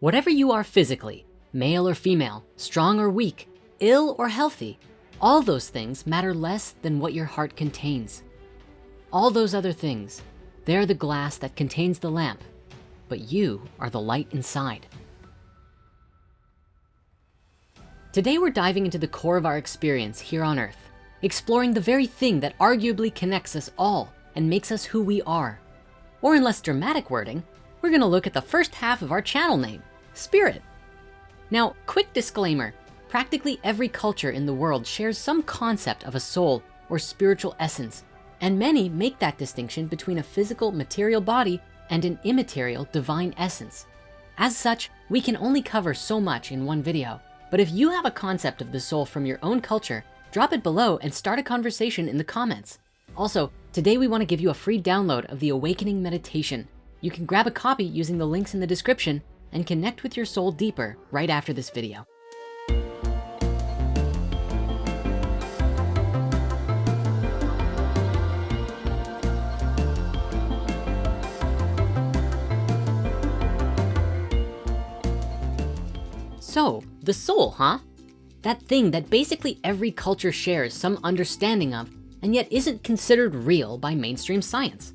Whatever you are physically, male or female, strong or weak, ill or healthy, all those things matter less than what your heart contains. All those other things, they're the glass that contains the lamp, but you are the light inside. Today, we're diving into the core of our experience here on earth, exploring the very thing that arguably connects us all and makes us who we are. Or in less dramatic wording, we're gonna look at the first half of our channel name, Spirit. Now, quick disclaimer, practically every culture in the world shares some concept of a soul or spiritual essence, and many make that distinction between a physical material body and an immaterial divine essence. As such, we can only cover so much in one video, but if you have a concept of the soul from your own culture, drop it below and start a conversation in the comments. Also, today we wanna give you a free download of the Awakening Meditation. You can grab a copy using the links in the description and connect with your soul deeper right after this video. So, the soul, huh? That thing that basically every culture shares some understanding of and yet isn't considered real by mainstream science.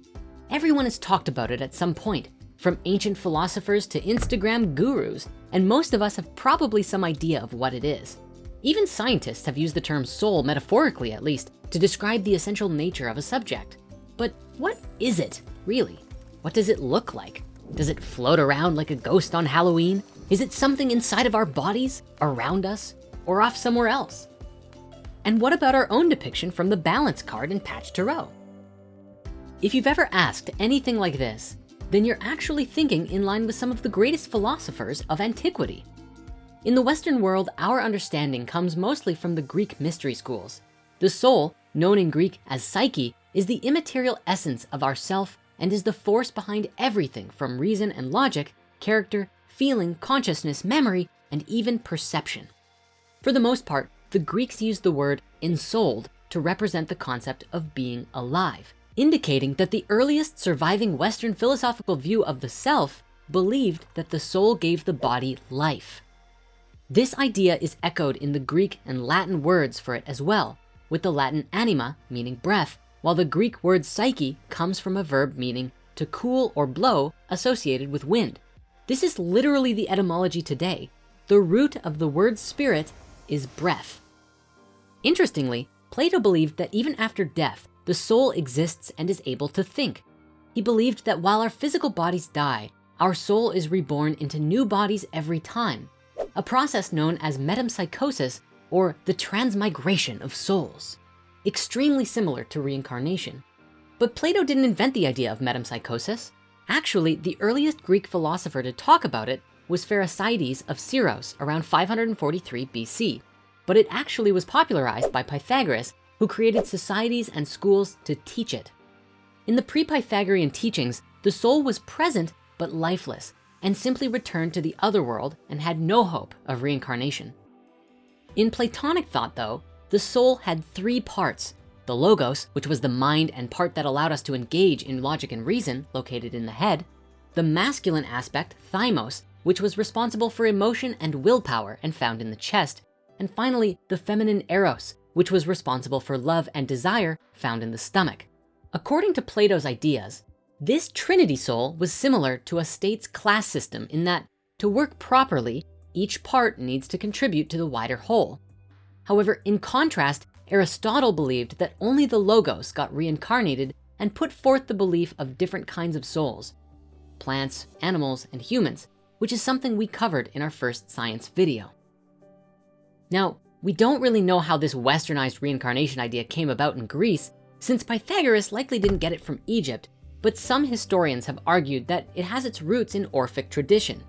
Everyone has talked about it at some point, from ancient philosophers to Instagram gurus, and most of us have probably some idea of what it is. Even scientists have used the term soul, metaphorically at least, to describe the essential nature of a subject. But what is it, really? What does it look like? Does it float around like a ghost on Halloween? Is it something inside of our bodies, around us, or off somewhere else? And what about our own depiction from the balance card in Patch Tarot? If you've ever asked anything like this, then you're actually thinking in line with some of the greatest philosophers of antiquity. In the Western world, our understanding comes mostly from the Greek mystery schools. The soul, known in Greek as psyche, is the immaterial essence of ourself and is the force behind everything from reason and logic, character, feeling, consciousness, memory, and even perception. For the most part, the Greeks used the word ensouled to represent the concept of being alive indicating that the earliest surviving Western philosophical view of the self believed that the soul gave the body life. This idea is echoed in the Greek and Latin words for it as well, with the Latin anima meaning breath, while the Greek word psyche comes from a verb meaning to cool or blow associated with wind. This is literally the etymology today. The root of the word spirit is breath. Interestingly, Plato believed that even after death, the soul exists and is able to think. He believed that while our physical bodies die, our soul is reborn into new bodies every time, a process known as metempsychosis or the transmigration of souls, extremely similar to reincarnation. But Plato didn't invent the idea of metempsychosis. Actually, the earliest Greek philosopher to talk about it was Pherecydes of Syros around 543 BC, but it actually was popularized by Pythagoras who created societies and schools to teach it. In the pre-Pythagorean teachings, the soul was present but lifeless and simply returned to the other world and had no hope of reincarnation. In Platonic thought though, the soul had three parts, the logos, which was the mind and part that allowed us to engage in logic and reason located in the head, the masculine aspect, thymos, which was responsible for emotion and willpower and found in the chest, and finally the feminine eros, which was responsible for love and desire found in the stomach. According to Plato's ideas, this trinity soul was similar to a state's class system in that to work properly, each part needs to contribute to the wider whole. However, in contrast, Aristotle believed that only the logos got reincarnated and put forth the belief of different kinds of souls, plants, animals, and humans, which is something we covered in our first science video. Now, we don't really know how this westernized reincarnation idea came about in Greece, since Pythagoras likely didn't get it from Egypt, but some historians have argued that it has its roots in Orphic tradition.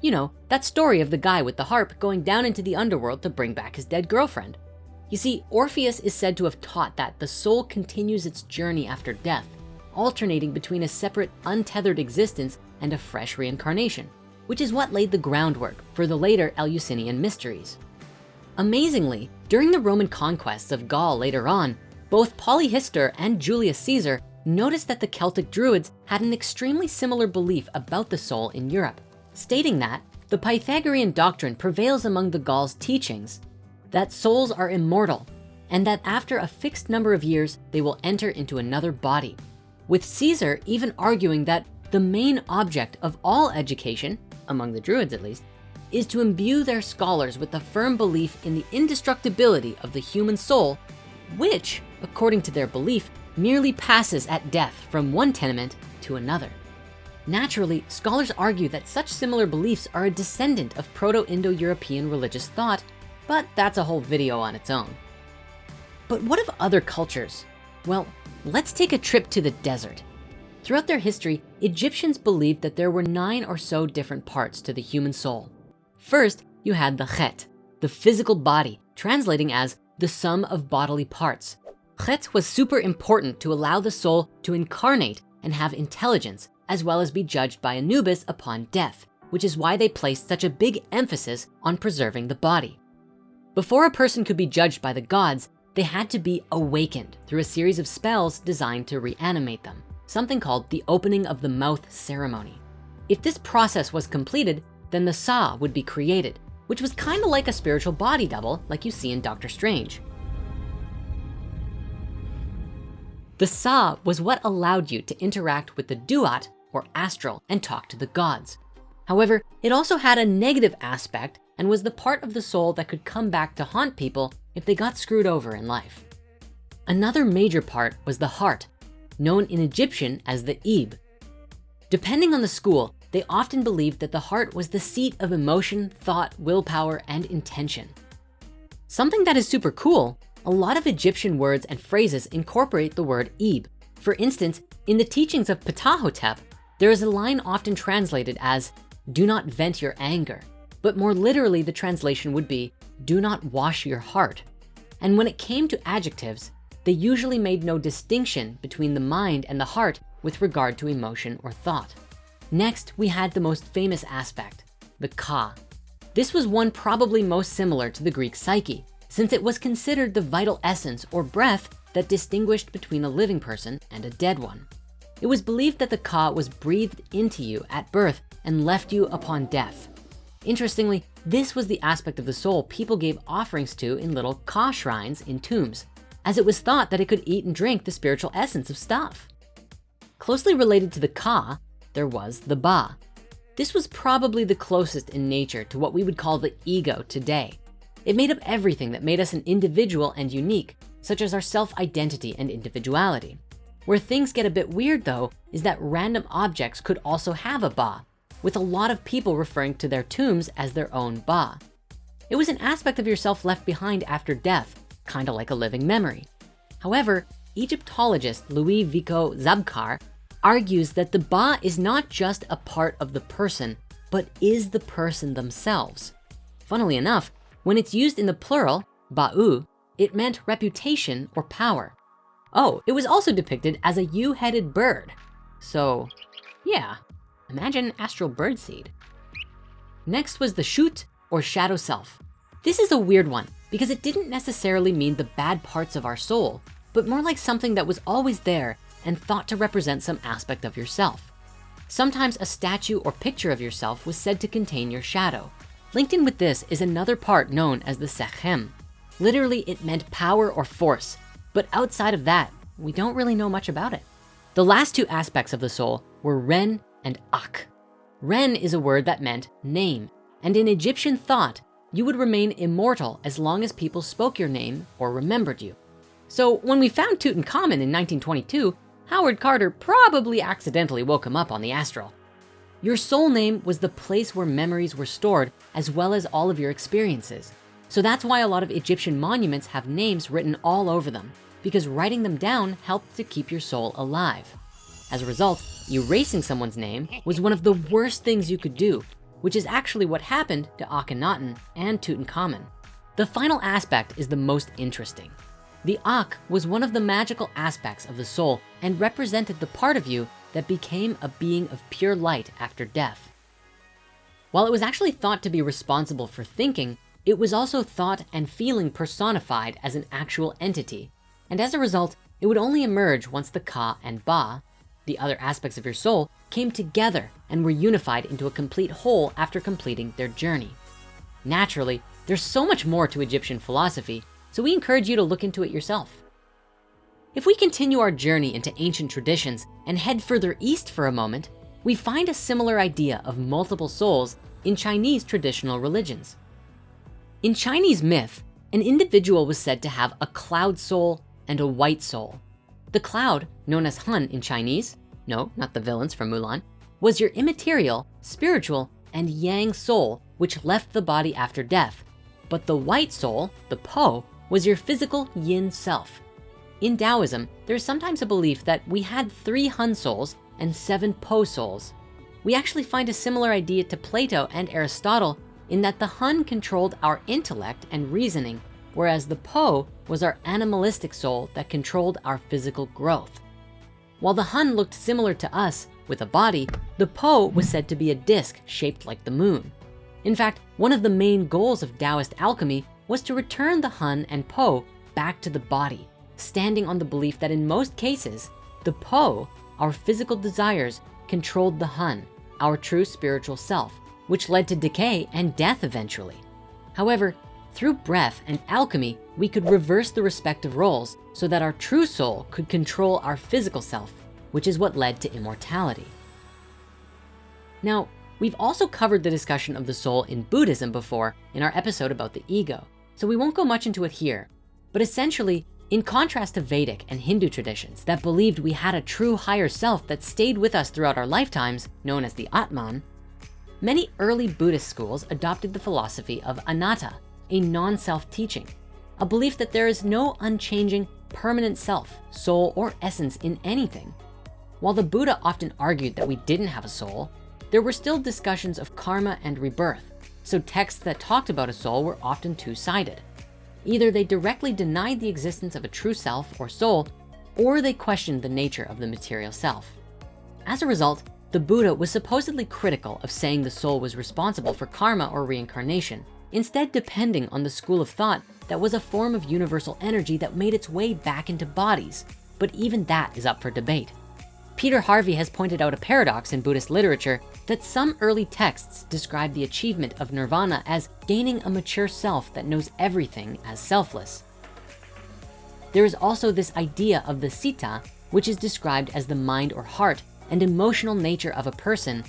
You know, that story of the guy with the harp going down into the underworld to bring back his dead girlfriend. You see, Orpheus is said to have taught that the soul continues its journey after death, alternating between a separate untethered existence and a fresh reincarnation, which is what laid the groundwork for the later Eleusinian mysteries. Amazingly, during the Roman conquests of Gaul later on, both Polyhistor and Julius Caesar noticed that the Celtic Druids had an extremely similar belief about the soul in Europe, stating that the Pythagorean doctrine prevails among the Gauls teachings that souls are immortal and that after a fixed number of years, they will enter into another body. With Caesar even arguing that the main object of all education, among the Druids at least, is to imbue their scholars with the firm belief in the indestructibility of the human soul, which, according to their belief, merely passes at death from one tenement to another. Naturally, scholars argue that such similar beliefs are a descendant of Proto-Indo-European religious thought, but that's a whole video on its own. But what of other cultures? Well, let's take a trip to the desert. Throughout their history, Egyptians believed that there were nine or so different parts to the human soul. First, you had the chet, the physical body, translating as the sum of bodily parts. Chet was super important to allow the soul to incarnate and have intelligence, as well as be judged by Anubis upon death, which is why they placed such a big emphasis on preserving the body. Before a person could be judged by the gods, they had to be awakened through a series of spells designed to reanimate them, something called the opening of the mouth ceremony. If this process was completed, then the Sa would be created, which was kind of like a spiritual body double like you see in Doctor Strange. The Sa was what allowed you to interact with the Duat or astral and talk to the gods. However, it also had a negative aspect and was the part of the soul that could come back to haunt people if they got screwed over in life. Another major part was the heart, known in Egyptian as the Ib. Depending on the school, they often believed that the heart was the seat of emotion, thought, willpower, and intention. Something that is super cool, a lot of Egyptian words and phrases incorporate the word Ib. For instance, in the teachings of Ptahhotep, there is a line often translated as, do not vent your anger. But more literally, the translation would be, do not wash your heart. And when it came to adjectives, they usually made no distinction between the mind and the heart with regard to emotion or thought. Next, we had the most famous aspect, the ka. This was one probably most similar to the Greek psyche, since it was considered the vital essence or breath that distinguished between a living person and a dead one. It was believed that the ka was breathed into you at birth and left you upon death. Interestingly, this was the aspect of the soul people gave offerings to in little ka shrines in tombs, as it was thought that it could eat and drink the spiritual essence of stuff. Closely related to the ka there was the Ba. This was probably the closest in nature to what we would call the ego today. It made up everything that made us an individual and unique, such as our self-identity and individuality. Where things get a bit weird though, is that random objects could also have a Ba, with a lot of people referring to their tombs as their own Ba. It was an aspect of yourself left behind after death, kind of like a living memory. However, Egyptologist Louis Vico Zabkar argues that the ba is not just a part of the person, but is the person themselves. Funnily enough, when it's used in the plural, ba'u, it meant reputation or power. Oh, it was also depicted as a U-headed bird. So yeah, imagine astral birdseed. Next was the shoot or shadow self. This is a weird one because it didn't necessarily mean the bad parts of our soul, but more like something that was always there and thought to represent some aspect of yourself. Sometimes a statue or picture of yourself was said to contain your shadow. Linked in with this is another part known as the Sekhem. Literally, it meant power or force, but outside of that, we don't really know much about it. The last two aspects of the soul were Ren and Akh. Ren is a word that meant name, and in Egyptian thought, you would remain immortal as long as people spoke your name or remembered you. So when we found Tutankhamun in 1922, Howard Carter probably accidentally woke him up on the astral. Your soul name was the place where memories were stored as well as all of your experiences. So that's why a lot of Egyptian monuments have names written all over them because writing them down helped to keep your soul alive. As a result, erasing someone's name was one of the worst things you could do, which is actually what happened to Akhenaten and Tutankhamun. The final aspect is the most interesting. The Akh was one of the magical aspects of the soul and represented the part of you that became a being of pure light after death. While it was actually thought to be responsible for thinking, it was also thought and feeling personified as an actual entity. And as a result, it would only emerge once the Ka and Ba, the other aspects of your soul, came together and were unified into a complete whole after completing their journey. Naturally, there's so much more to Egyptian philosophy, so we encourage you to look into it yourself. If we continue our journey into ancient traditions and head further east for a moment, we find a similar idea of multiple souls in Chinese traditional religions. In Chinese myth, an individual was said to have a cloud soul and a white soul. The cloud, known as Hun in Chinese, no, not the villains from Mulan, was your immaterial, spiritual, and yang soul, which left the body after death. But the white soul, the Po, was your physical yin self. In Taoism, there's sometimes a belief that we had three Hun souls and seven Po souls. We actually find a similar idea to Plato and Aristotle in that the Hun controlled our intellect and reasoning, whereas the Po was our animalistic soul that controlled our physical growth. While the Hun looked similar to us with a body, the Po was said to be a disc shaped like the moon. In fact, one of the main goals of Taoist alchemy was to return the Hun and Po back to the body, standing on the belief that in most cases, the Po, our physical desires, controlled the Hun, our true spiritual self, which led to decay and death eventually. However, through breath and alchemy, we could reverse the respective roles so that our true soul could control our physical self, which is what led to immortality. Now, we've also covered the discussion of the soul in Buddhism before in our episode about the ego, so we won't go much into it here. But essentially, in contrast to Vedic and Hindu traditions that believed we had a true higher self that stayed with us throughout our lifetimes, known as the Atman, Many early Buddhist schools adopted the philosophy of anatta, a non-self teaching, a belief that there is no unchanging, permanent self, soul, or essence in anything. While the Buddha often argued that we didn't have a soul, there were still discussions of karma and rebirth. So texts that talked about a soul were often two-sided. Either they directly denied the existence of a true self or soul, or they questioned the nature of the material self. As a result, the Buddha was supposedly critical of saying the soul was responsible for karma or reincarnation, instead depending on the school of thought that was a form of universal energy that made its way back into bodies. But even that is up for debate. Peter Harvey has pointed out a paradox in Buddhist literature that some early texts describe the achievement of nirvana as gaining a mature self that knows everything as selfless. There is also this idea of the citta, which is described as the mind or heart and emotional nature of a person,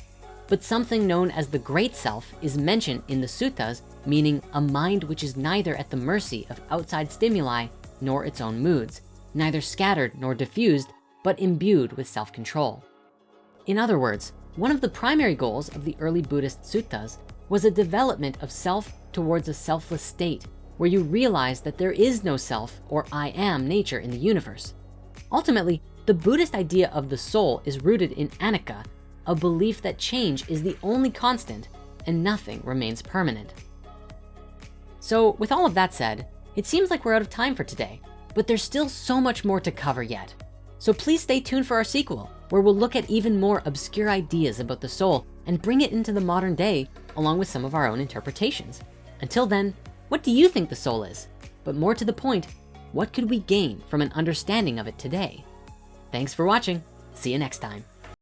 but something known as the great self is mentioned in the suttas, meaning a mind which is neither at the mercy of outside stimuli nor its own moods, neither scattered nor diffused, but imbued with self-control. In other words, one of the primary goals of the early Buddhist suttas was a development of self towards a selfless state where you realize that there is no self or I am nature in the universe. Ultimately, the Buddhist idea of the soul is rooted in anicca, a belief that change is the only constant and nothing remains permanent. So with all of that said, it seems like we're out of time for today, but there's still so much more to cover yet. So please stay tuned for our sequel, where we'll look at even more obscure ideas about the soul and bring it into the modern day, along with some of our own interpretations. Until then, what do you think the soul is? But more to the point, what could we gain from an understanding of it today? Thanks for watching. See you next time.